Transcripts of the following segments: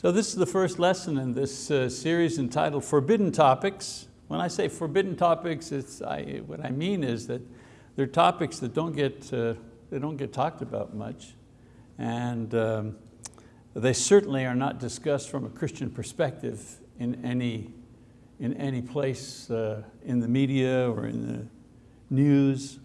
So this is the first lesson in this uh, series entitled Forbidden Topics. When I say forbidden topics, it's, I, what I mean is that they're topics that don't get, uh, they don't get talked about much. And um, they certainly are not discussed from a Christian perspective in any, in any place uh, in the media or in the news.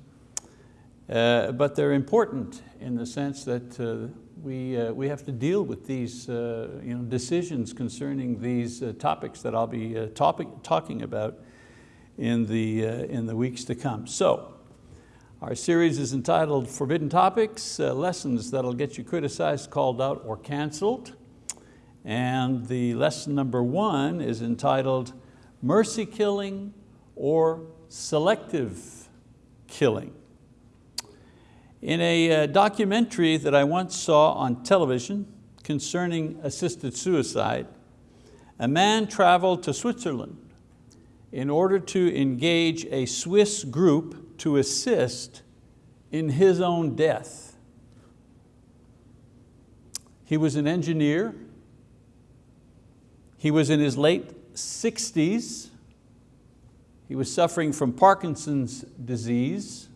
Uh, but they're important in the sense that uh, we, uh, we have to deal with these uh, you know, decisions concerning these uh, topics that I'll be uh, topic, talking about in the, uh, in the weeks to come. So, our series is entitled Forbidden Topics, uh, Lessons That'll Get You Criticized, Called Out, or Canceled. And the lesson number one is entitled Mercy Killing or Selective Killing. In a uh, documentary that I once saw on television concerning assisted suicide, a man traveled to Switzerland in order to engage a Swiss group to assist in his own death. He was an engineer. He was in his late 60s. He was suffering from Parkinson's disease.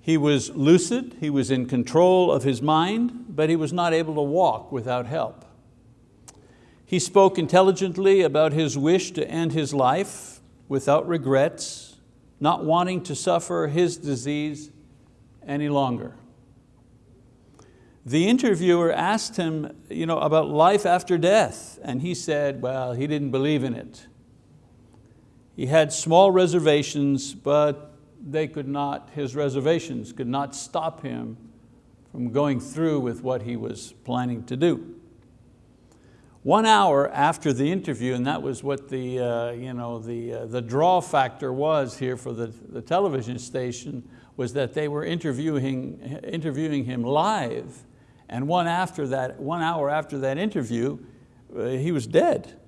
He was lucid, he was in control of his mind, but he was not able to walk without help. He spoke intelligently about his wish to end his life without regrets, not wanting to suffer his disease any longer. The interviewer asked him you know, about life after death, and he said, well, he didn't believe in it. He had small reservations, but they could not, his reservations could not stop him from going through with what he was planning to do. One hour after the interview, and that was what the, uh, you know, the, uh, the draw factor was here for the, the television station, was that they were interviewing, interviewing him live, and one, after that, one hour after that interview, uh, he was dead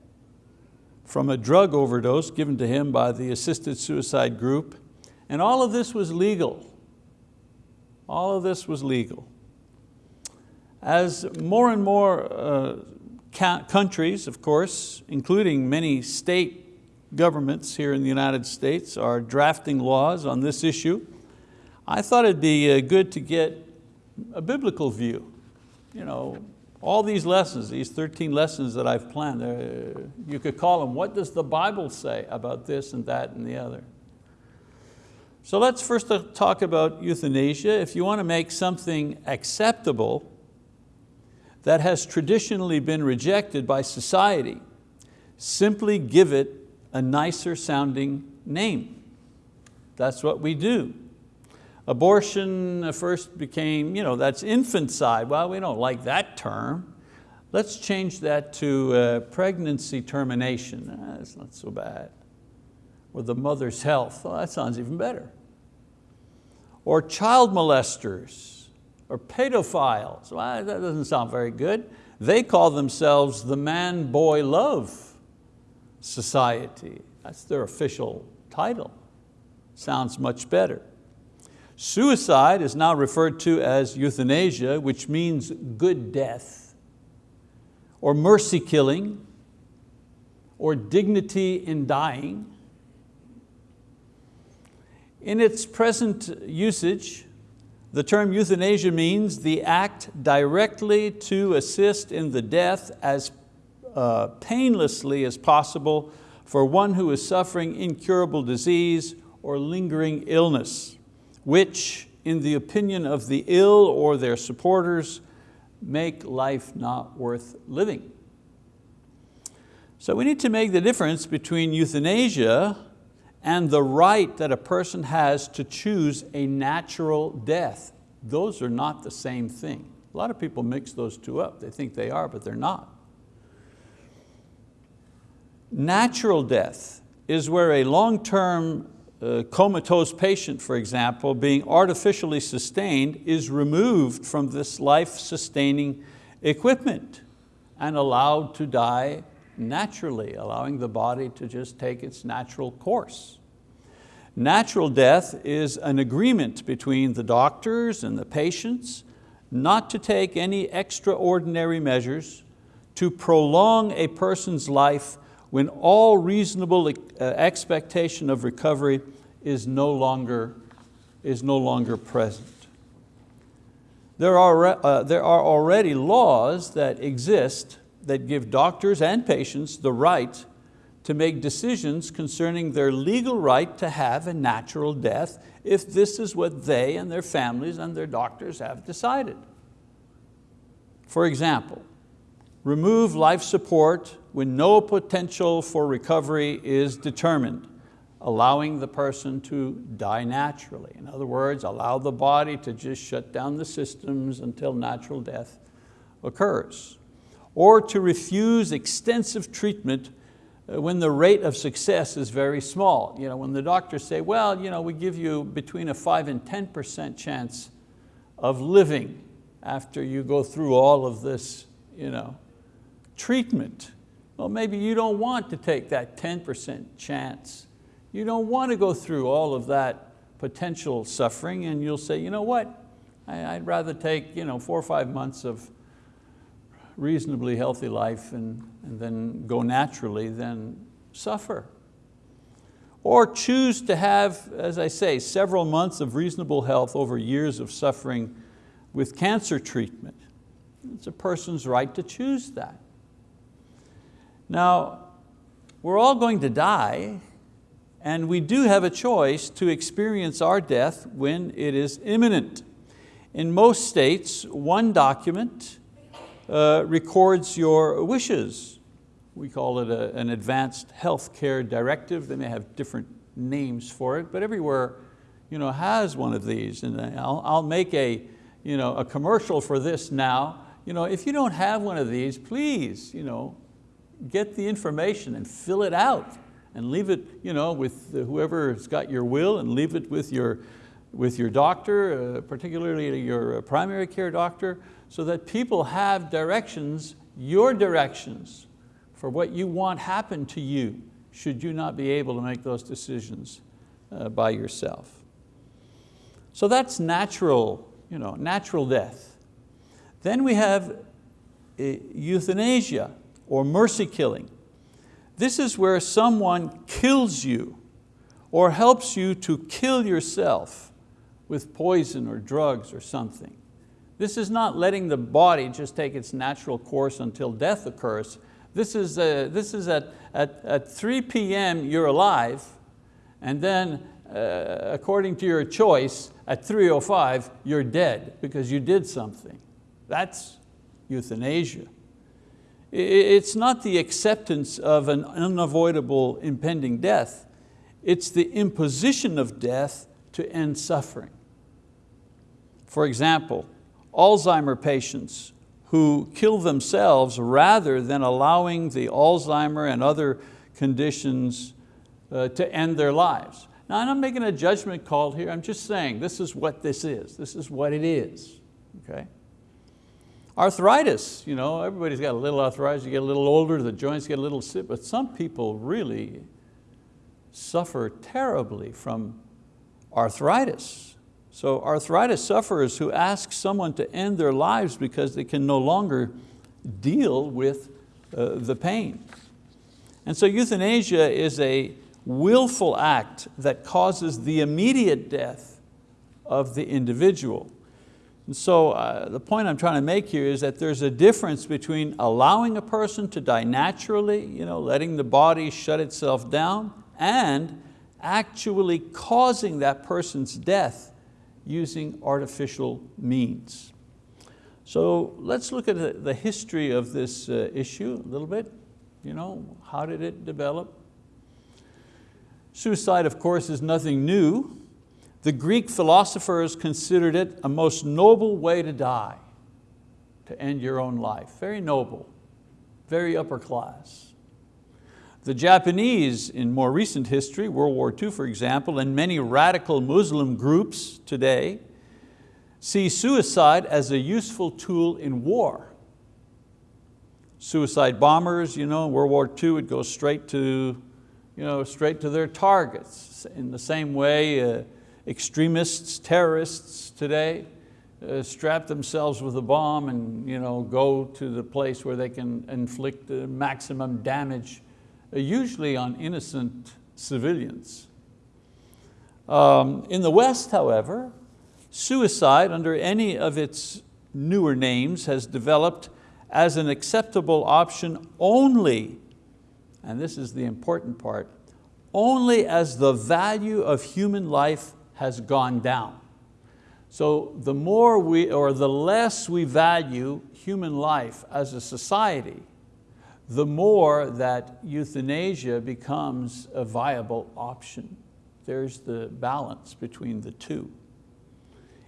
from a drug overdose given to him by the assisted suicide group and all of this was legal. All of this was legal. As more and more uh, countries, of course, including many state governments here in the United States are drafting laws on this issue, I thought it'd be uh, good to get a biblical view. You know, all these lessons, these 13 lessons that I've planned, uh, you could call them, what does the Bible say about this and that and the other? So let's first talk about euthanasia. If you want to make something acceptable that has traditionally been rejected by society, simply give it a nicer sounding name. That's what we do. Abortion first became, you know, that's infanticide. Well, we don't like that term. Let's change that to uh, pregnancy termination. Ah, that's not so bad or the mother's health. Oh, that sounds even better. Or child molesters, or pedophiles. Well, that doesn't sound very good. They call themselves the man-boy love society. That's their official title. Sounds much better. Suicide is now referred to as euthanasia, which means good death, or mercy killing, or dignity in dying, in its present usage, the term euthanasia means the act directly to assist in the death as uh, painlessly as possible for one who is suffering incurable disease or lingering illness, which in the opinion of the ill or their supporters make life not worth living. So we need to make the difference between euthanasia and the right that a person has to choose a natural death. Those are not the same thing. A lot of people mix those two up. They think they are, but they're not. Natural death is where a long-term uh, comatose patient, for example, being artificially sustained is removed from this life-sustaining equipment and allowed to die naturally, allowing the body to just take its natural course. Natural death is an agreement between the doctors and the patients not to take any extraordinary measures to prolong a person's life when all reasonable uh, expectation of recovery is no longer, is no longer present. There are, uh, there are already laws that exist that give doctors and patients the right to make decisions concerning their legal right to have a natural death if this is what they and their families and their doctors have decided. For example, remove life support when no potential for recovery is determined, allowing the person to die naturally. In other words, allow the body to just shut down the systems until natural death occurs. Or to refuse extensive treatment uh, when the rate of success is very small. You know, when the doctors say, well, you know, we give you between a five and 10% chance of living after you go through all of this you know, treatment. Well, maybe you don't want to take that 10% chance. You don't want to go through all of that potential suffering and you'll say, you know what, I'd rather take you know, four or five months of reasonably healthy life and, and then go naturally than suffer. Or choose to have, as I say, several months of reasonable health over years of suffering with cancer treatment. It's a person's right to choose that. Now, we're all going to die and we do have a choice to experience our death when it is imminent. In most states, one document uh, records your wishes. We call it a, an advanced health care directive. They may have different names for it, but everywhere you know, has one of these. And I'll, I'll make a, you know, a commercial for this now. You know, if you don't have one of these, please you know, get the information and fill it out and leave it you know, with whoever's got your will and leave it with your, with your doctor, uh, particularly your primary care doctor, so that people have directions, your directions, for what you want happen to you, should you not be able to make those decisions uh, by yourself. So that's natural, you know, natural death. Then we have uh, euthanasia or mercy killing. This is where someone kills you or helps you to kill yourself with poison or drugs or something. This is not letting the body just take its natural course until death occurs. This is, uh, this is at, at, at 3 p.m. you're alive, and then uh, according to your choice, at 3.05 you're dead because you did something. That's euthanasia. It's not the acceptance of an unavoidable impending death, it's the imposition of death to end suffering. For example, Alzheimer patients who kill themselves rather than allowing the Alzheimer and other conditions uh, to end their lives. Now I'm not making a judgment call here, I'm just saying this is what this is, this is what it is, okay? Arthritis, you know, everybody's got a little arthritis, you get a little older, the joints get a little stiff, but some people really suffer terribly from arthritis. So arthritis sufferers who ask someone to end their lives because they can no longer deal with uh, the pain. And so euthanasia is a willful act that causes the immediate death of the individual. And so uh, the point I'm trying to make here is that there's a difference between allowing a person to die naturally, you know, letting the body shut itself down, and actually causing that person's death using artificial means. So let's look at the history of this uh, issue a little bit. You know, how did it develop? Suicide, of course, is nothing new. The Greek philosophers considered it a most noble way to die, to end your own life. Very noble, very upper class. The Japanese in more recent history, World War II for example, and many radical Muslim groups today see suicide as a useful tool in war. Suicide bombers, you know, World War II would go straight to, you know, straight to their targets. In the same way, uh, extremists, terrorists today uh, strap themselves with a bomb and you know, go to the place where they can inflict the maximum damage, usually on innocent civilians. Um, in the West, however, suicide under any of its newer names has developed as an acceptable option only, and this is the important part, only as the value of human life has gone down. So the more we, or the less we value human life as a society, the more that euthanasia becomes a viable option. There's the balance between the two.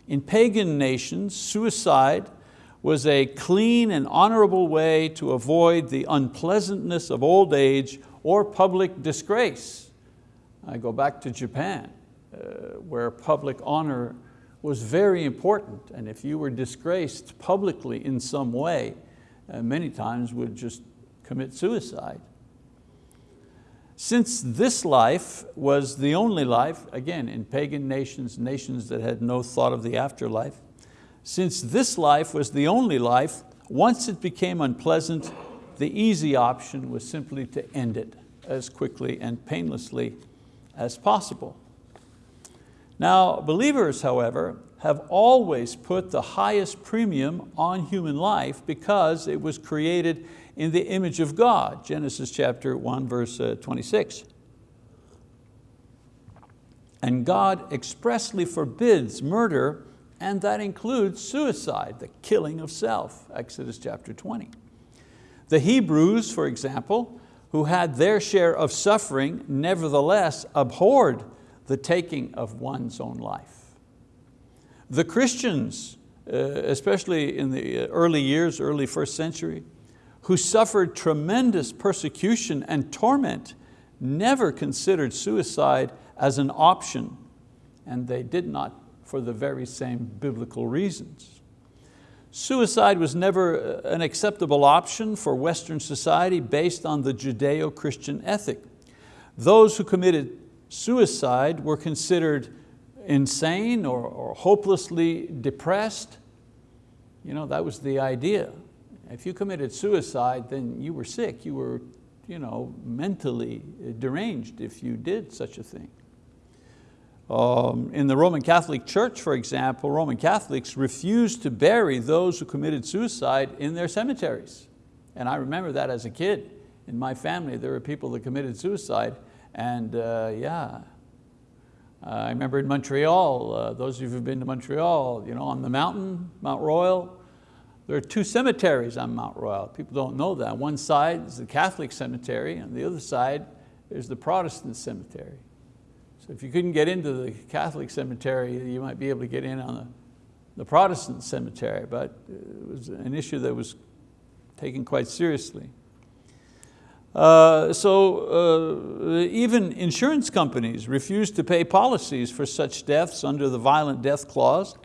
In pagan nations, suicide was a clean and honorable way to avoid the unpleasantness of old age or public disgrace. I go back to Japan, uh, where public honor was very important. And if you were disgraced publicly in some way, uh, many times would just commit suicide. Since this life was the only life, again, in pagan nations, nations that had no thought of the afterlife, since this life was the only life, once it became unpleasant, the easy option was simply to end it as quickly and painlessly as possible. Now, believers, however, have always put the highest premium on human life because it was created in the image of God, Genesis chapter 1, verse uh, 26. And God expressly forbids murder, and that includes suicide, the killing of self, Exodus chapter 20. The Hebrews, for example, who had their share of suffering, nevertheless abhorred the taking of one's own life. The Christians, uh, especially in the early years, early first century, who suffered tremendous persecution and torment, never considered suicide as an option, and they did not for the very same biblical reasons. Suicide was never uh, an acceptable option for Western society based on the Judeo-Christian ethic. Those who committed suicide were considered insane or, or hopelessly depressed. You know, that was the idea. If you committed suicide, then you were sick. You were you know, mentally deranged if you did such a thing. Um, in the Roman Catholic Church, for example, Roman Catholics refused to bury those who committed suicide in their cemeteries. And I remember that as a kid. In my family, there were people that committed suicide and uh, yeah, I remember in Montreal, uh, those of you who've been to Montreal, you know, on the mountain, Mount Royal, there are two cemeteries on Mount Royal. People don't know that. One side is the Catholic cemetery and the other side is the Protestant cemetery. So if you couldn't get into the Catholic cemetery, you might be able to get in on the, the Protestant cemetery, but it was an issue that was taken quite seriously. Uh, so uh, even insurance companies refused to pay policies for such deaths under the violent death clause,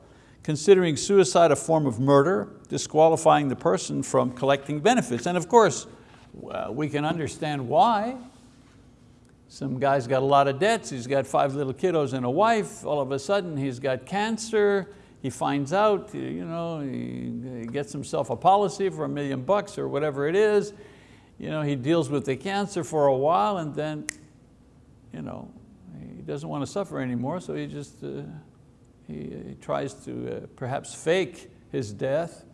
considering suicide a form of murder, disqualifying the person from collecting benefits. And of course, well, we can understand why. Some guy's got a lot of debts, he's got five little kiddos and a wife, all of a sudden he's got cancer, he finds out, you know, he gets himself a policy for a million bucks or whatever it is, you know, he deals with the cancer for a while and then you know, he doesn't want to suffer anymore, so he just uh, he, he, tries to uh, perhaps fake his death.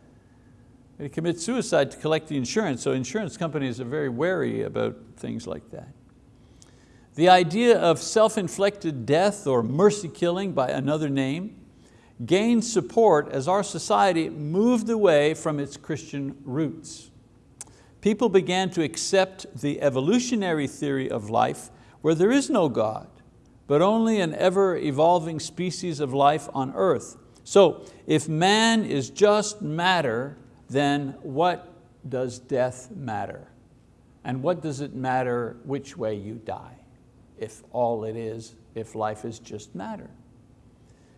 He commits suicide to collect the insurance, so insurance companies are very wary about things like that. The idea of self-inflicted death or mercy killing by another name gained support as our society moved away from its Christian roots people began to accept the evolutionary theory of life where there is no God, but only an ever evolving species of life on earth. So if man is just matter, then what does death matter? And what does it matter which way you die, if all it is, if life is just matter?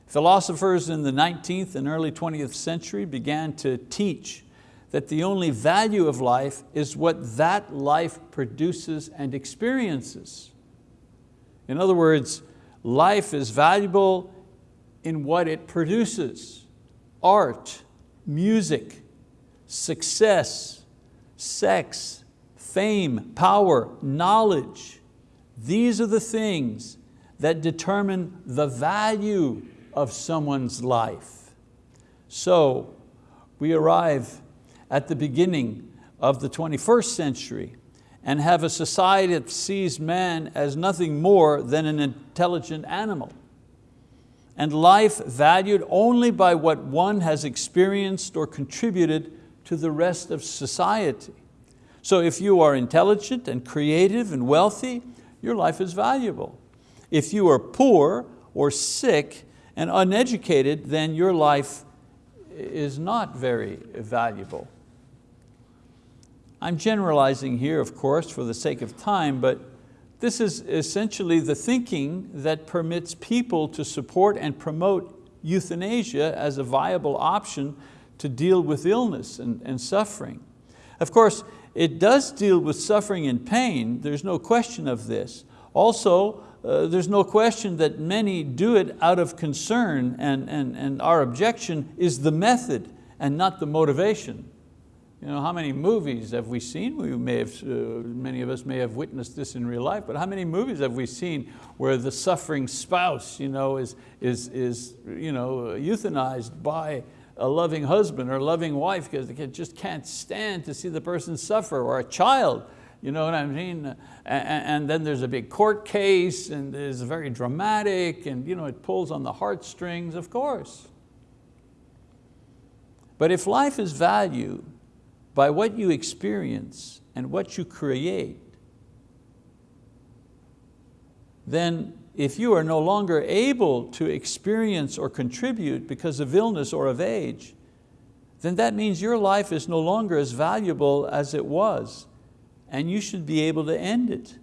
Philosophers in the 19th and early 20th century began to teach that the only value of life is what that life produces and experiences. In other words, life is valuable in what it produces, art, music, success, sex, fame, power, knowledge. These are the things that determine the value of someone's life. So we arrive at the beginning of the 21st century and have a society that sees man as nothing more than an intelligent animal and life valued only by what one has experienced or contributed to the rest of society. So if you are intelligent and creative and wealthy, your life is valuable. If you are poor or sick and uneducated, then your life is not very valuable. I'm generalizing here, of course, for the sake of time, but this is essentially the thinking that permits people to support and promote euthanasia as a viable option to deal with illness and, and suffering. Of course, it does deal with suffering and pain, there's no question of this. Also, uh, there's no question that many do it out of concern and, and, and our objection is the method and not the motivation. You know, how many movies have we seen? We may have, uh, many of us may have witnessed this in real life, but how many movies have we seen where the suffering spouse you know, is, is, is you know, euthanized by a loving husband or a loving wife because they just can't stand to see the person suffer, or a child, you know what I mean? And, and then there's a big court case and it's very dramatic and you know, it pulls on the heartstrings, of course. But if life is valued by what you experience and what you create, then if you are no longer able to experience or contribute because of illness or of age, then that means your life is no longer as valuable as it was and you should be able to end it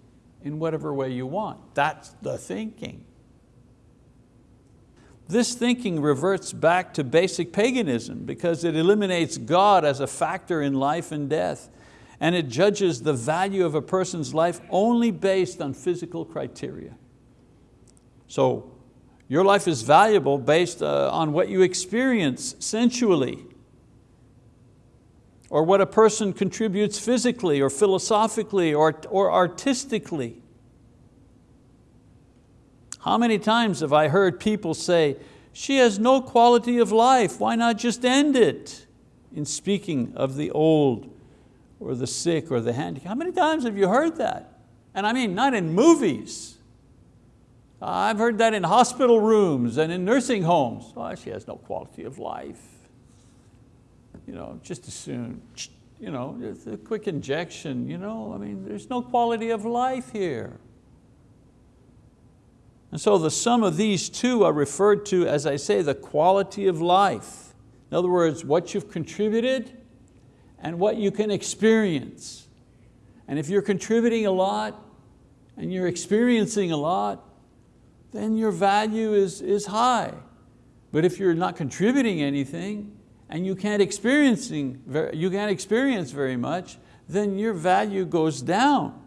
in whatever way you want. That's the thinking. This thinking reverts back to basic paganism because it eliminates God as a factor in life and death and it judges the value of a person's life only based on physical criteria. So your life is valuable based uh, on what you experience sensually or what a person contributes physically or philosophically or, or artistically. How many times have I heard people say, she has no quality of life, why not just end it? In speaking of the old or the sick or the handicapped. How many times have you heard that? And I mean, not in movies. I've heard that in hospital rooms and in nursing homes. Oh, she has no quality of life. You know, just as soon, you know, a quick injection, you know, I mean, there's no quality of life here. And so the sum of these two are referred to, as I say, the quality of life. In other words, what you've contributed and what you can experience. And if you're contributing a lot and you're experiencing a lot, then your value is, is high. But if you're not contributing anything and you can't, experiencing, you can't experience very much, then your value goes down.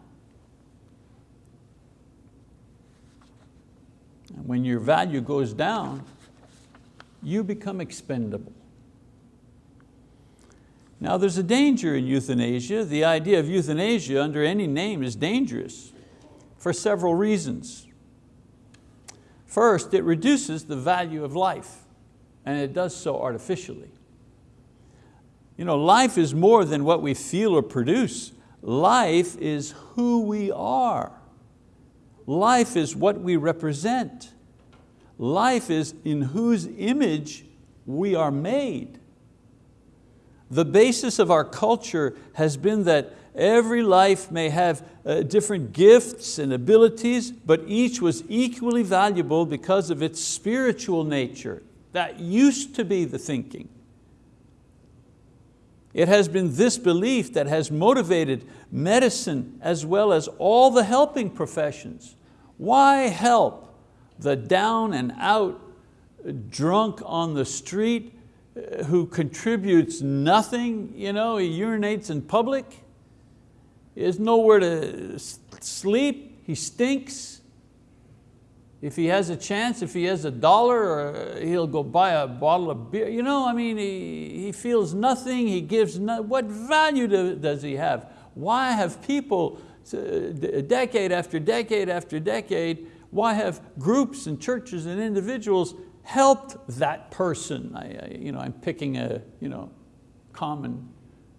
And when your value goes down, you become expendable. Now there's a danger in euthanasia. The idea of euthanasia under any name is dangerous for several reasons. First, it reduces the value of life and it does so artificially. You know, life is more than what we feel or produce. Life is who we are. Life is what we represent. Life is in whose image we are made. The basis of our culture has been that every life may have uh, different gifts and abilities, but each was equally valuable because of its spiritual nature. That used to be the thinking. It has been this belief that has motivated medicine as well as all the helping professions. Why help the down and out drunk on the street uh, who contributes nothing, you know, he urinates in public, has nowhere to sleep, he stinks. If he has a chance, if he has a dollar, uh, he'll go buy a bottle of beer. You know, I mean, he, he feels nothing, he gives, no, what value do, does he have? Why have people, uh, decade after decade after decade, why have groups and churches and individuals helped that person? I, I, you know, I'm picking a you know, common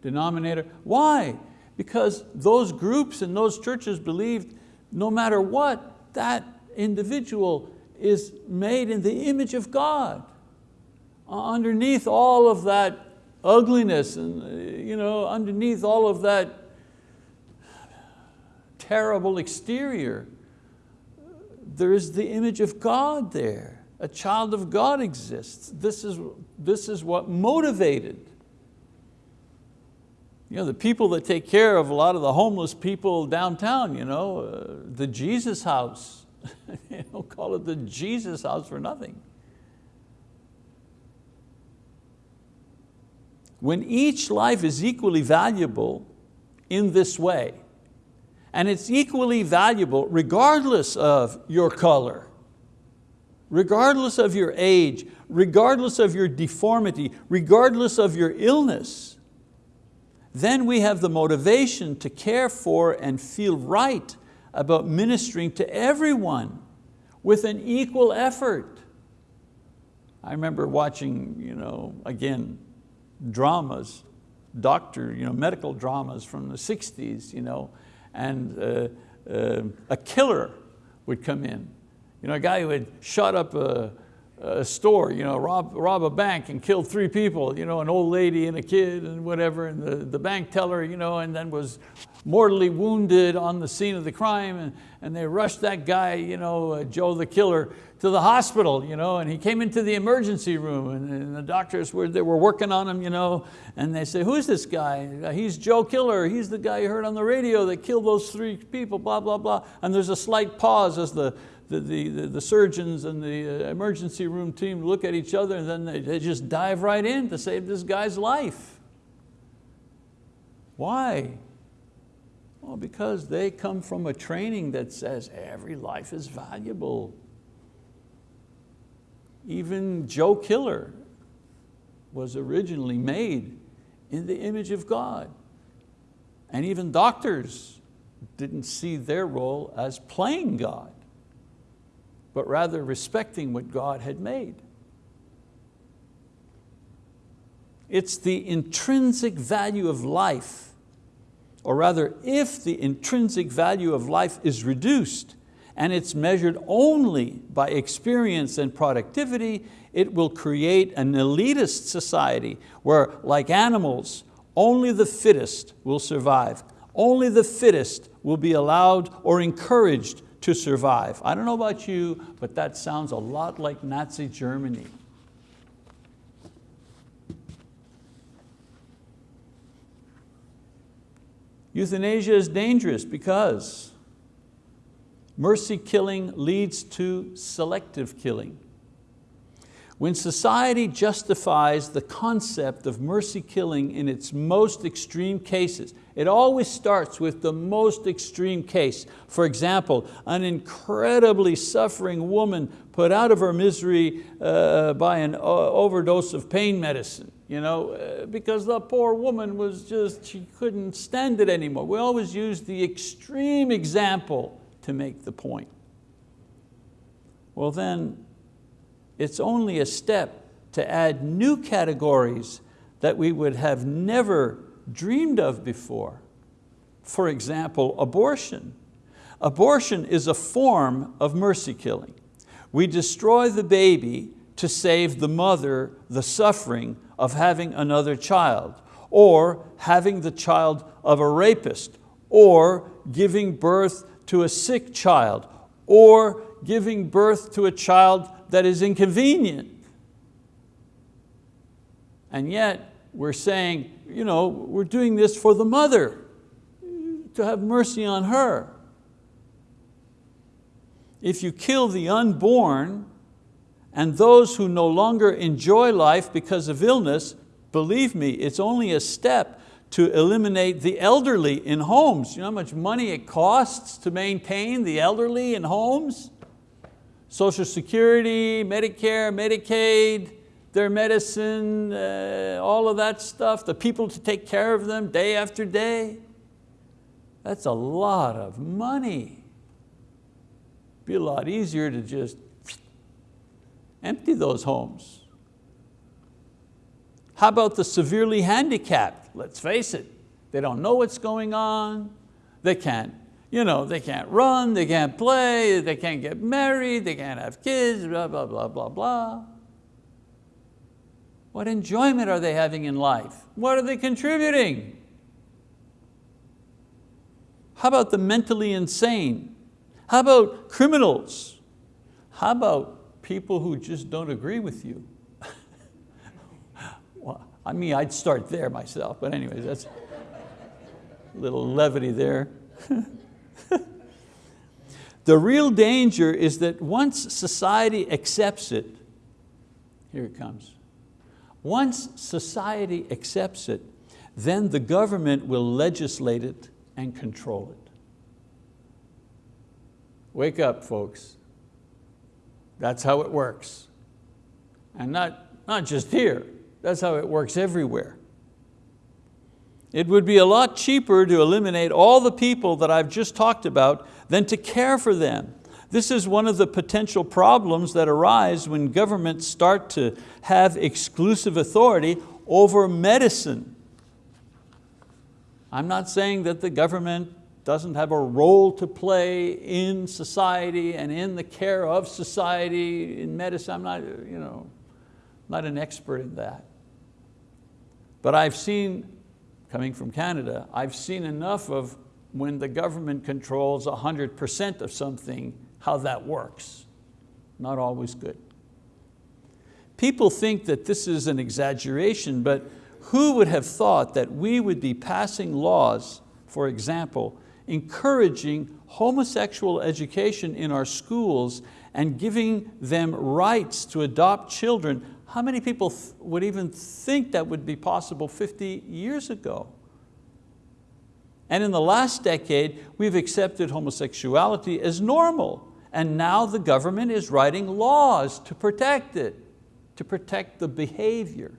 denominator. Why? Because those groups and those churches believed no matter what, that individual is made in the image of God. Uh, underneath all of that ugliness and uh, you know, underneath all of that terrible exterior, there is the image of God there. A child of God exists. This is, this is what motivated you know, the people that take care of a lot of the homeless people downtown, you know, uh, the Jesus house, they don't call it the Jesus house for nothing. When each life is equally valuable in this way, and it's equally valuable regardless of your color, regardless of your age, regardless of your deformity, regardless of your illness, then we have the motivation to care for and feel right about ministering to everyone with an equal effort. I remember watching, you know, again, dramas, doctor, you know, medical dramas from the 60s, you know, and uh, uh, a killer would come in. You know, a guy who had shot up a, a store, you know, rob, rob a bank and kill three people, you know, an old lady and a kid and whatever, and the, the bank teller, you know, and then was mortally wounded on the scene of the crime and, and they rushed that guy, you know, uh, Joe the killer, to the hospital, you know, and he came into the emergency room and, and, the doctors were, they were working on him, you know, and they say, who's this guy? Uh, he's Joe Killer, he's the guy you heard on the radio that killed those three people, blah, blah, blah. And there's a slight pause as the, the, the, the surgeons and the uh, emergency room team look at each other and then they, they just dive right in to save this guy's life. Why? Well, because they come from a training that says every life is valuable. Even Joe Killer was originally made in the image of God. And even doctors didn't see their role as playing God, but rather respecting what God had made. It's the intrinsic value of life or rather if the intrinsic value of life is reduced and it's measured only by experience and productivity, it will create an elitist society where like animals, only the fittest will survive. Only the fittest will be allowed or encouraged to survive. I don't know about you, but that sounds a lot like Nazi Germany. Euthanasia is dangerous because mercy killing leads to selective killing. When society justifies the concept of mercy killing in its most extreme cases, it always starts with the most extreme case. For example, an incredibly suffering woman put out of her misery uh, by an overdose of pain medicine you know, uh, because the poor woman was just, she couldn't stand it anymore. We always use the extreme example to make the point. Well then, it's only a step to add new categories that we would have never dreamed of before. For example, abortion. Abortion is a form of mercy killing. We destroy the baby to save the mother the suffering of having another child, or having the child of a rapist, or giving birth to a sick child, or giving birth to a child that is inconvenient. And yet we're saying, you know, we're doing this for the mother, to have mercy on her. If you kill the unborn, and those who no longer enjoy life because of illness, believe me, it's only a step to eliminate the elderly in homes. You know how much money it costs to maintain the elderly in homes? Social Security, Medicare, Medicaid, their medicine, uh, all of that stuff, the people to take care of them day after day. That's a lot of money. Be a lot easier to just empty those homes. How about the severely handicapped? Let's face it, they don't know what's going on. They can't, you know, they can't run, they can't play, they can't get married, they can't have kids, blah, blah, blah, blah, blah. What enjoyment are they having in life? What are they contributing? How about the mentally insane? How about criminals? How about people who just don't agree with you? well, I mean, I'd start there myself, but anyways, that's a little levity there. the real danger is that once society accepts it, here it comes, once society accepts it, then the government will legislate it and control it. Wake up, folks. That's how it works. And not, not just here, that's how it works everywhere. It would be a lot cheaper to eliminate all the people that I've just talked about than to care for them. This is one of the potential problems that arise when governments start to have exclusive authority over medicine. I'm not saying that the government doesn't have a role to play in society and in the care of society in medicine. I'm not, you know, not an expert in that. But I've seen, coming from Canada, I've seen enough of when the government controls 100% of something how that works. Not always good. People think that this is an exaggeration, but who would have thought that we would be passing laws, for example, encouraging homosexual education in our schools and giving them rights to adopt children. How many people would even think that would be possible 50 years ago? And in the last decade, we've accepted homosexuality as normal. And now the government is writing laws to protect it, to protect the behavior.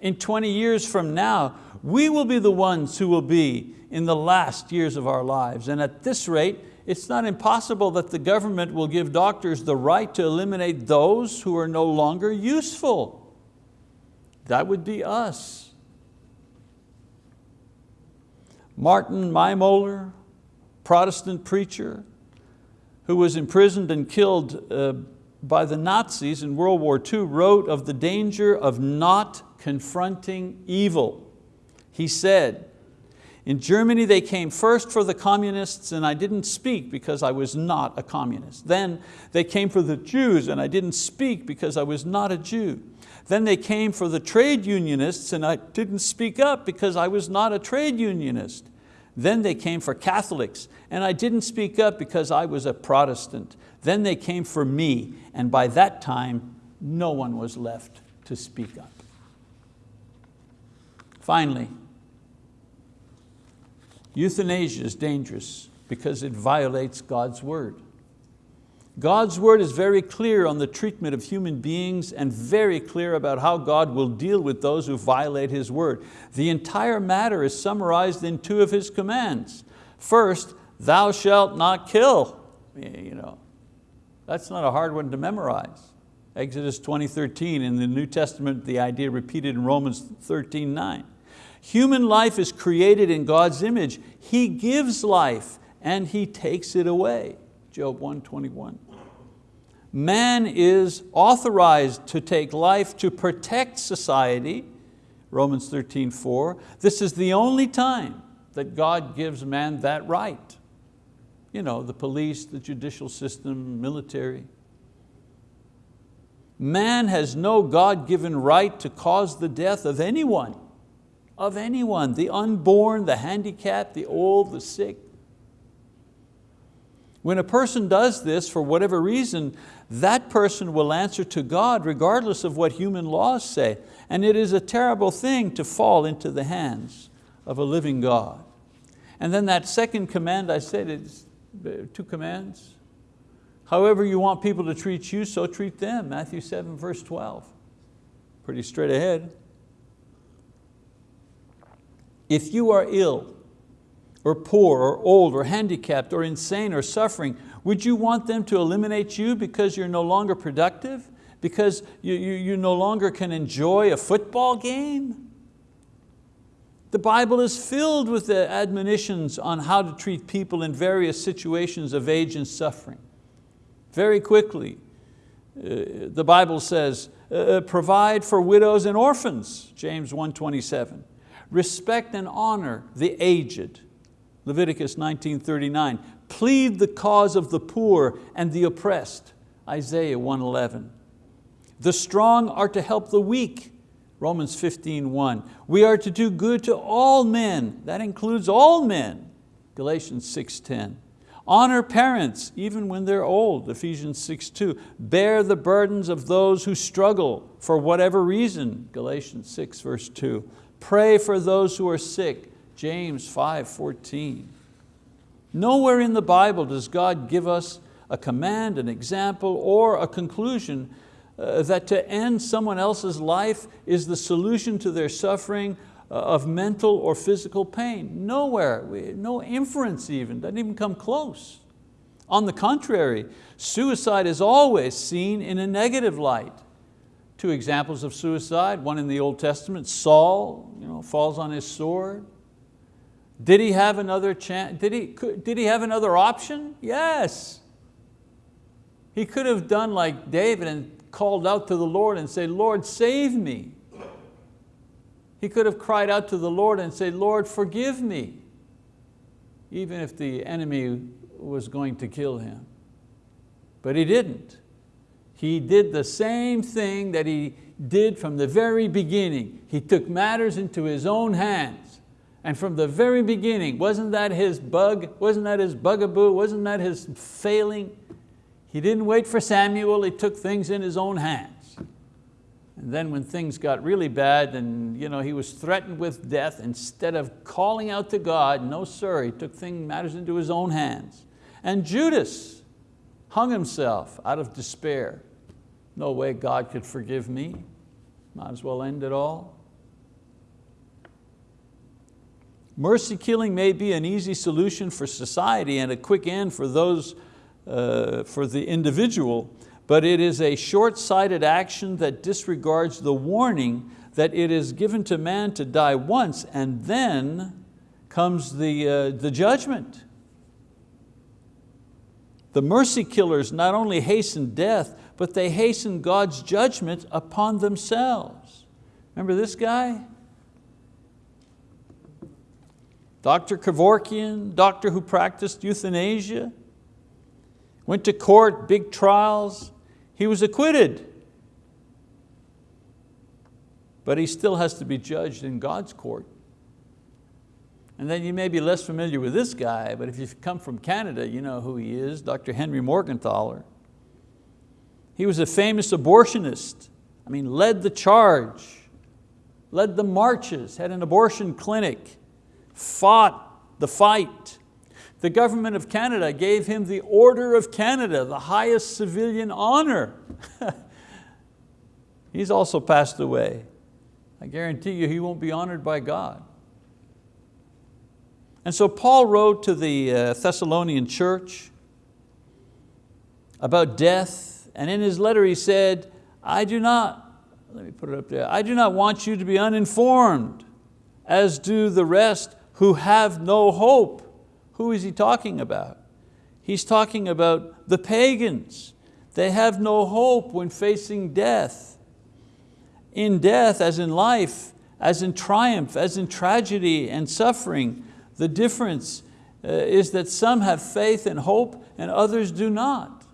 In 20 years from now, we will be the ones who will be in the last years of our lives. And at this rate, it's not impossible that the government will give doctors the right to eliminate those who are no longer useful. That would be us. Martin Niemöller, Protestant preacher, who was imprisoned and killed uh, by the Nazis in World War II, wrote of the danger of not confronting evil. He said, in Germany they came first for the communists and I didn't speak because I was not a communist. Then they came for the Jews and I didn't speak because I was not a Jew. Then they came for the trade unionists and I didn't speak up because I was not a trade unionist. Then they came for Catholics, and I didn't speak up because I was a Protestant. Then they came for me, and by that time, no one was left to speak up. Finally, euthanasia is dangerous because it violates God's word. God's word is very clear on the treatment of human beings and very clear about how God will deal with those who violate His word. The entire matter is summarized in two of His commands. First, thou shalt not kill. You know, that's not a hard one to memorize. Exodus 20, 13, in the New Testament, the idea repeated in Romans 13, 9. Human life is created in God's image. He gives life and He takes it away. Job 121. Man is authorized to take life to protect society, Romans 13, 4. This is the only time that God gives man that right. You know, the police, the judicial system, military. Man has no God-given right to cause the death of anyone, of anyone, the unborn, the handicapped, the old, the sick, when a person does this for whatever reason, that person will answer to God regardless of what human laws say. And it is a terrible thing to fall into the hands of a living God. And then that second command I said, it's two commands. However you want people to treat you, so treat them. Matthew 7, verse 12. Pretty straight ahead. If you are ill, or poor, or old, or handicapped, or insane, or suffering, would you want them to eliminate you because you're no longer productive? Because you, you, you no longer can enjoy a football game? The Bible is filled with the admonitions on how to treat people in various situations of age and suffering. Very quickly, uh, the Bible says, uh, uh provide for widows and orphans, James 1.27. Respect and honor the aged, Leviticus 19.39. Plead the cause of the poor and the oppressed, Isaiah 1.11. The strong are to help the weak, Romans 15.1. We are to do good to all men, that includes all men, Galatians 6.10. Honor parents, even when they're old, Ephesians 6.2. Bear the burdens of those who struggle for whatever reason, Galatians 6 verse 2. Pray for those who are sick, James 5.14. Nowhere in the Bible does God give us a command, an example, or a conclusion uh, that to end someone else's life is the solution to their suffering uh, of mental or physical pain. Nowhere, no inference even, doesn't even come close. On the contrary, suicide is always seen in a negative light. Two examples of suicide, one in the Old Testament, Saul you know, falls on his sword. Did he have another chance? Did he, did he have another option? Yes. He could have done like David and called out to the Lord and said, Lord, save me. He could have cried out to the Lord and said, Lord, forgive me, even if the enemy was going to kill him. But he didn't. He did the same thing that he did from the very beginning. He took matters into his own hands. And from the very beginning, wasn't that his bug? Wasn't that his bugaboo? Wasn't that his failing? He didn't wait for Samuel, he took things in his own hands. And then when things got really bad and you know, he was threatened with death, instead of calling out to God, no sir, he took things, matters into his own hands. And Judas hung himself out of despair. No way God could forgive me. Might as well end it all. Mercy killing may be an easy solution for society and a quick end for those uh, for the individual, but it is a short-sighted action that disregards the warning that it is given to man to die once and then comes the, uh, the judgment. The mercy killers not only hasten death, but they hasten God's judgment upon themselves. Remember this guy? Dr. Kevorkian, doctor who practiced euthanasia, went to court, big trials, he was acquitted. But he still has to be judged in God's court. And then you may be less familiar with this guy, but if you've come from Canada, you know who he is, Dr. Henry Morgentaler. He was a famous abortionist. I mean, led the charge, led the marches, had an abortion clinic, fought the fight, the government of Canada gave him the Order of Canada, the highest civilian honor. He's also passed away. I guarantee you he won't be honored by God. And so Paul wrote to the uh, Thessalonian church about death, and in his letter he said, I do not, let me put it up there, I do not want you to be uninformed, as do the rest who have no hope. Who is he talking about? He's talking about the pagans. They have no hope when facing death. In death, as in life, as in triumph, as in tragedy and suffering, the difference uh, is that some have faith and hope and others do not.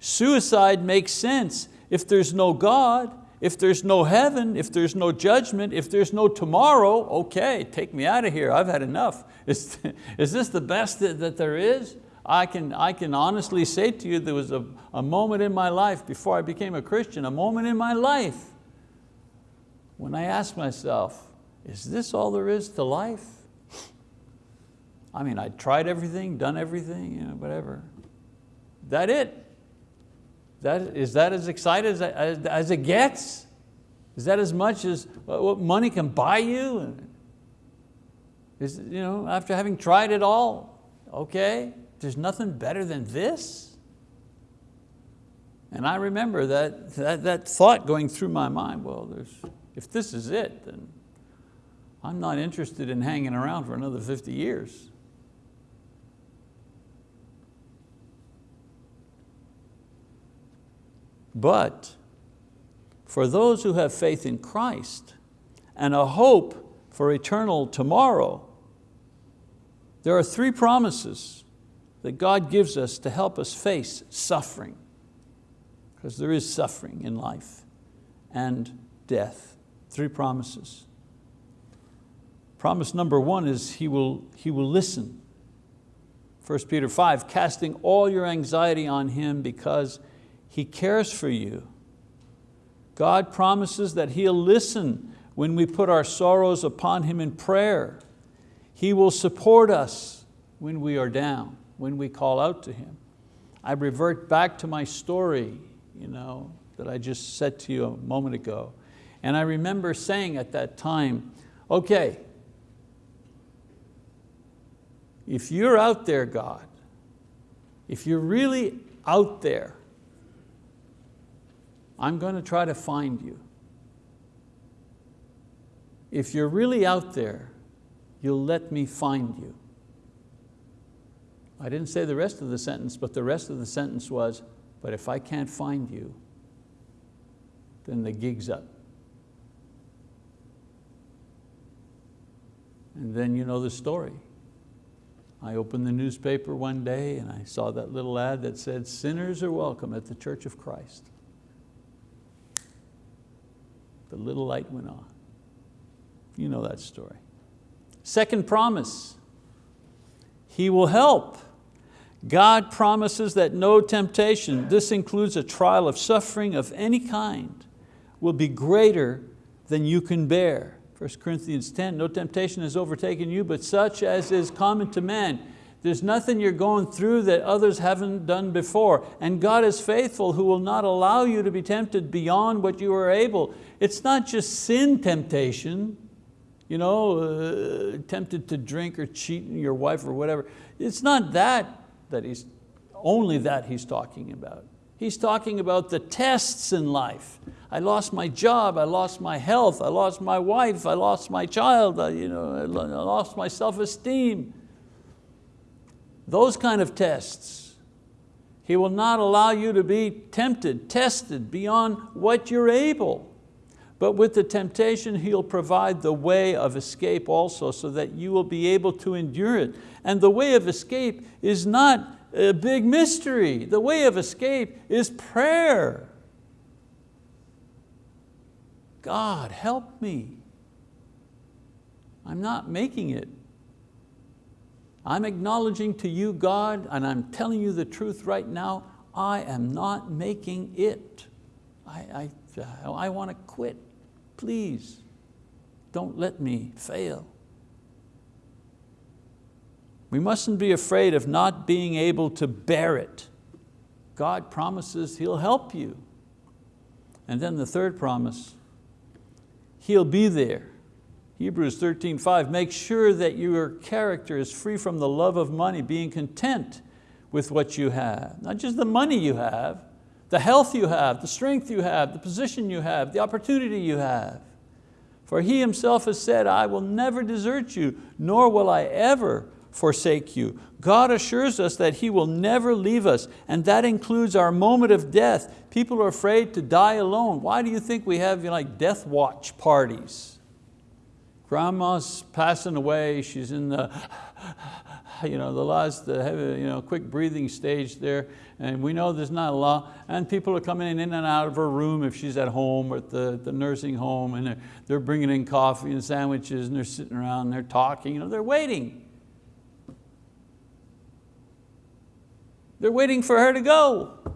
Suicide makes sense if there's no God if there's no heaven, if there's no judgment, if there's no tomorrow, okay, take me out of here, I've had enough. Is, is this the best that, that there is? I can, I can honestly say to you there was a, a moment in my life before I became a Christian, a moment in my life when I asked myself, is this all there is to life? I mean, I tried everything, done everything, you know, whatever. that it? That, is that as excited as, as, as it gets? Is that as much as what money can buy you? Is, you know, after having tried it all, okay, there's nothing better than this? And I remember that, that, that thought going through my mind, well, there's, if this is it, then I'm not interested in hanging around for another 50 years. But for those who have faith in Christ and a hope for eternal tomorrow, there are three promises that God gives us to help us face suffering, because there is suffering in life and death. Three promises. Promise number one is he will, he will listen. 1 Peter 5, casting all your anxiety on Him because He cares for you. God promises that He'll listen when we put our sorrows upon Him in prayer. He will support us when we are down, when we call out to Him. I revert back to my story you know, that I just said to you a moment ago. And I remember saying at that time, okay, if you're out there, God, if you're really out there, I'm going to try to find you. If you're really out there, you'll let me find you. I didn't say the rest of the sentence, but the rest of the sentence was, but if I can't find you, then the gig's up. And then you know the story. I opened the newspaper one day and I saw that little ad that said, sinners are welcome at the Church of Christ. The little light went on. You know that story. Second promise, He will help. God promises that no temptation, this includes a trial of suffering of any kind, will be greater than you can bear. 1 Corinthians 10, no temptation has overtaken you, but such as is common to man. There's nothing you're going through that others haven't done before. And God is faithful who will not allow you to be tempted beyond what you are able. It's not just sin temptation, you know, uh, tempted to drink or cheat your wife or whatever. It's not that that he's, only that he's talking about. He's talking about the tests in life. I lost my job, I lost my health, I lost my wife, I lost my child, I, you know, I lost my self-esteem. Those kind of tests. He will not allow you to be tempted, tested beyond what you're able. But with the temptation, He'll provide the way of escape also so that you will be able to endure it. And the way of escape is not a big mystery. The way of escape is prayer. God, help me. I'm not making it. I'm acknowledging to you, God, and I'm telling you the truth right now, I am not making it. I, I, uh, I want to quit. Please, don't let me fail. We mustn't be afraid of not being able to bear it. God promises He'll help you. And then the third promise, He'll be there. Hebrews 13, 5, make sure that your character is free from the love of money, being content with what you have. Not just the money you have, the health you have, the strength you have, the position you have, the opportunity you have. For He Himself has said, I will never desert you, nor will I ever forsake you. God assures us that He will never leave us, and that includes our moment of death. People are afraid to die alone. Why do you think we have you know, like death watch parties? Grandma's passing away, she's in the, you know, the last the heavy, you know, quick breathing stage there, and we know there's not a lot, and people are coming in and out of her room if she's at home or at the, the nursing home, and they're, they're bringing in coffee and sandwiches, and they're sitting around, and they're talking, you know, they're waiting. They're waiting for her to go.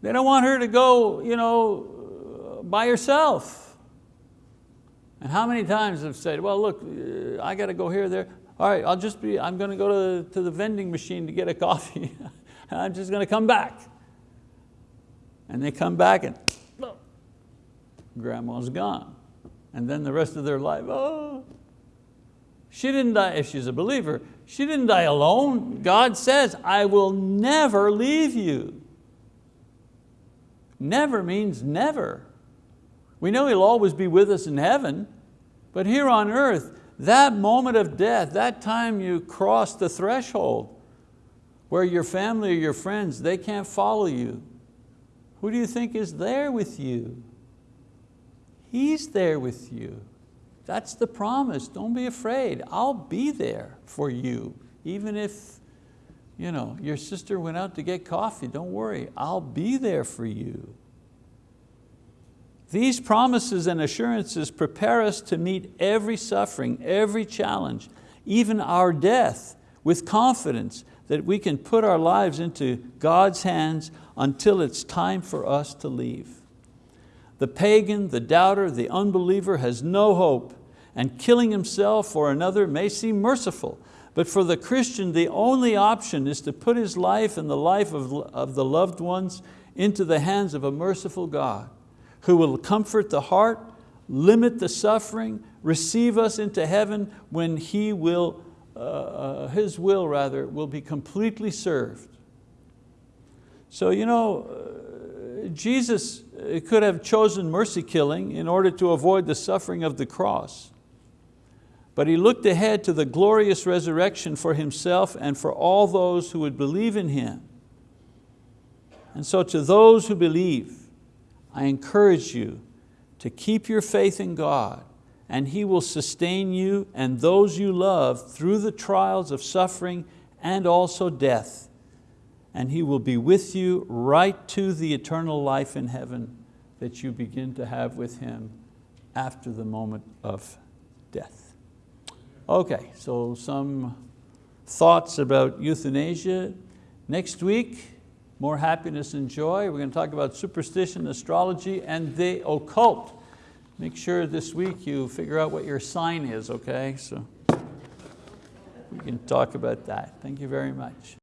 They don't want her to go you know, by herself. And how many times have said, well, look, uh, I got to go here, there. All right, I'll just be, I'm going to go to, to the vending machine to get a coffee. I'm just going to come back. And they come back and grandma's gone. And then the rest of their life, oh. She didn't die, if she's a believer, she didn't die alone. God says, I will never leave you. Never means never. We know He'll always be with us in heaven, but here on earth, that moment of death, that time you cross the threshold where your family or your friends, they can't follow you. Who do you think is there with you? He's there with you. That's the promise, don't be afraid. I'll be there for you. Even if you know, your sister went out to get coffee, don't worry, I'll be there for you. These promises and assurances prepare us to meet every suffering, every challenge, even our death, with confidence that we can put our lives into God's hands until it's time for us to leave. The pagan, the doubter, the unbeliever has no hope and killing himself or another may seem merciful, but for the Christian, the only option is to put his life and the life of, of the loved ones into the hands of a merciful God who will comfort the heart, limit the suffering, receive us into heaven when He will, uh, uh, His will rather, will be completely served. So you know, uh, Jesus could have chosen mercy killing in order to avoid the suffering of the cross. But He looked ahead to the glorious resurrection for Himself and for all those who would believe in Him. And so to those who believe, I encourage you to keep your faith in God and He will sustain you and those you love through the trials of suffering and also death. And He will be with you right to the eternal life in heaven that you begin to have with Him after the moment of death. Okay, so some thoughts about euthanasia. Next week, more happiness and joy. We're going to talk about superstition, astrology, and the occult. Make sure this week you figure out what your sign is, okay? So we can talk about that. Thank you very much.